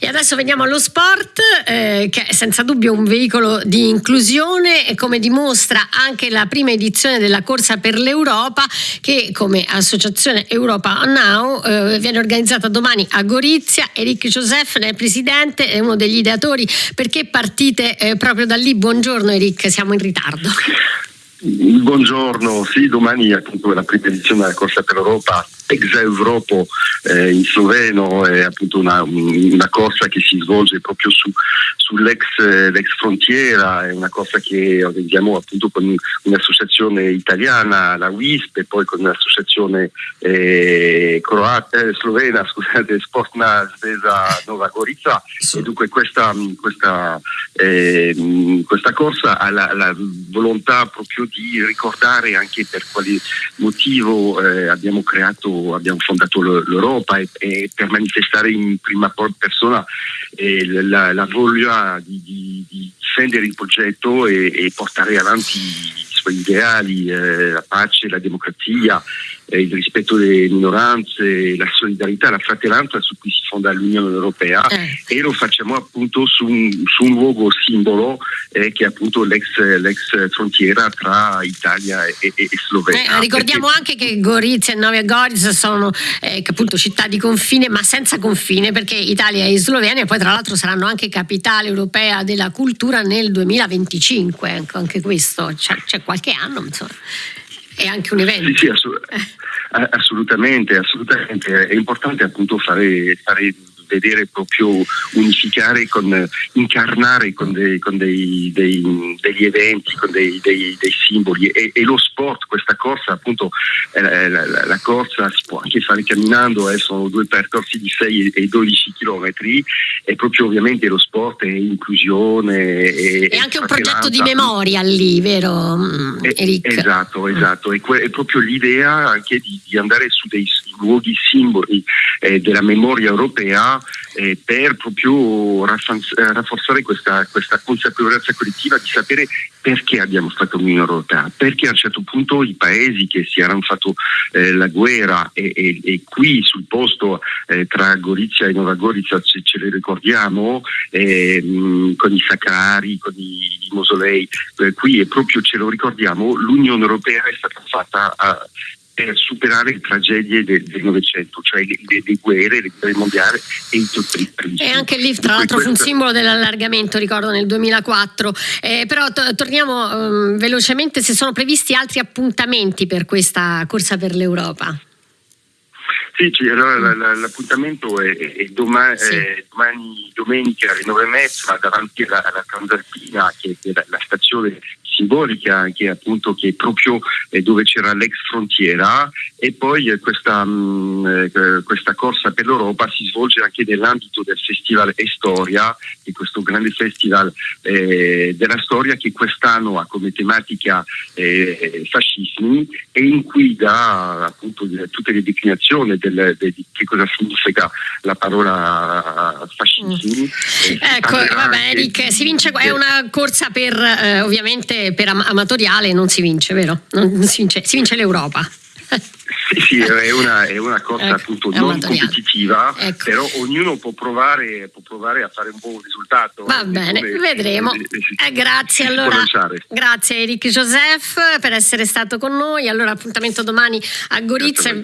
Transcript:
E adesso veniamo allo sport, eh, che è senza dubbio un veicolo di inclusione e come dimostra anche la prima edizione della Corsa per l'Europa, che come associazione Europa Now eh, viene organizzata domani a Gorizia. Eric Joseph ne è presidente, è uno degli ideatori. Perché partite eh, proprio da lì? Buongiorno Eric, siamo in ritardo. Buongiorno, sì, domani appunto è la prima edizione della Corsa per l'Europa ex Europo eh, in sloveno, è appunto una, una, corsa che si svolge proprio su, sull'ex frontiera, è una corsa che organizziamo appunto con un'associazione italiana, la WISP, e poi con un'associazione eh, croata, eh, slovena, scusate, Sportna Svesa Nova Gorica, e dunque questa, questa, eh, questa corsa ha la, la, volontà proprio di ricordare anche per quale motivo eh, abbiamo creato abbiamo fondato l'Europa e, e, per manifestare in prima persona eh, la, la, voglia di, di, di, difendere il progetto e, e portare avanti i suoi ideali, eh, la pace, la democrazia, eh, il rispetto delle minoranze, la solidarietà, la fratellanza su cui si fonda l'Unione Europea eh. e lo facciamo appunto su un, su un luogo simbolo eh, che è appunto l'ex, l'ex, frontiera tra Italia e, e, e Slovenia. Eh, ricordiamo perché... anche che Gorizia e Novia Gorica sono eh, appunto città di confine ma senza confine perché Italia e Slovenia poi tra l'altro saranno anche capitale europea della cultura nel 2025, ecco, anche questo c'è, c'è qualche anno insomma è anche un evento. Sì, sì, assolutamente, assolutamente. È importante appunto fare, fare vedere proprio unificare, con, incarnare con, dei, con dei, dei, degli eventi, con dei, simboli e, e, lo sport, questa corsa appunto eh, la, la, la, corsa si può anche fare camminando, eh, sono due percorsi di 6 e 12 chilometri e proprio ovviamente lo sport è inclusione. E, anche un progetto di memoria lì, vero mm, Eric? Esatto, esatto, è, è proprio l'idea anche di, di, andare su dei luoghi simboli eh, della memoria europea eh, per proprio rafforzare questa, questa consapevolezza collettiva di sapere perché abbiamo fatto l'Unione Europea, perché a un certo punto i paesi che si erano fatto eh, la guerra e, e, e, qui sul posto eh, tra Gorizia e Nova Gorizia ce, ce le ricordiamo mh, con i sacrari, con i, i mausolei, eh, qui è proprio ce lo ricordiamo, l'Unione Europea è stata fatta a, per superare le tragedie del, Novecento, cioè le, le, le, guerre, le guerre mondiali e i totalitarismi. E anche lì, tra l'altro, fu un simbolo dell'allargamento, ricordo, nel 2004. Eh, però torniamo um, velocemente, se sono previsti altri appuntamenti per questa corsa per l'Europa. Sì, allora l'appuntamento è, è, domani, sì. è, domani, domenica alle nove e mezza davanti alla, alla Transalpina, che è la, la stazione simbolica che appunto che proprio eh, dove c'era l'ex frontiera e poi eh, questa, mh, mm, eh, questa, corsa per l'Europa si svolge anche nell'ambito del Festival Estoria, di questo grande festival eh, della storia che quest'anno ha come tematica eh, fascismi e in cui dà appunto tutte le declinazioni del, de, di che cosa significa la parola fascismi. Mm. Ecco, vabbè Eric, si vince, è una corsa per ovviamente per am amatoriale non si vince, vero? Non si vince, si vince l'Europa. Sì, sì, è una, è una cosa ecco, appunto non competitiva, ecco. però ognuno può provare, può provare, a fare un buon risultato. Va bene, come, vedremo. Eh, eh, grazie allora. Grazie Eric Joseph per essere stato con noi. Allora appuntamento domani a Gorizia.